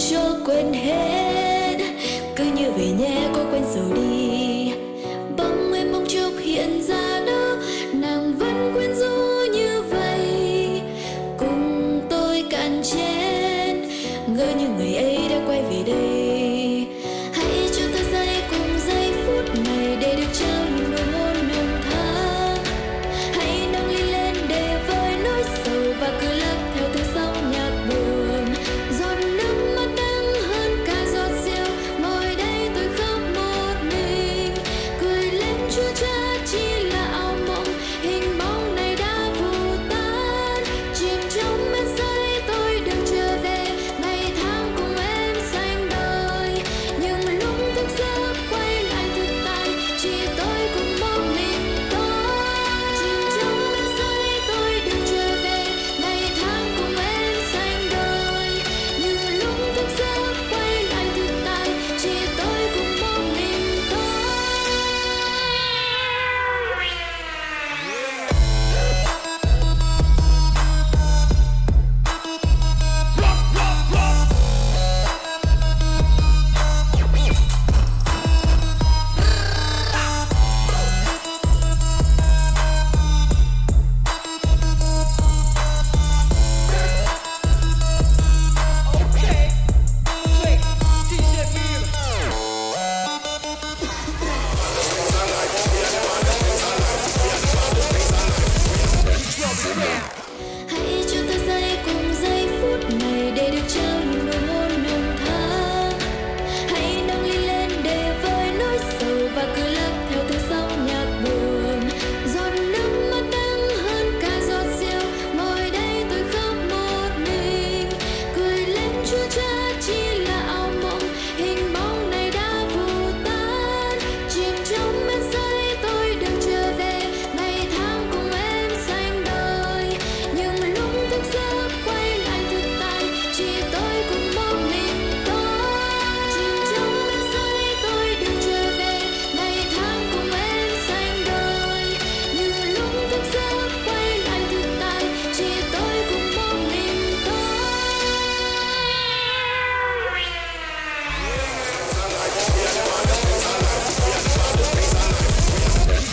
cho quên hết. Cứ như vậy nhé có quên rồi đi.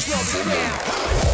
Drop it down.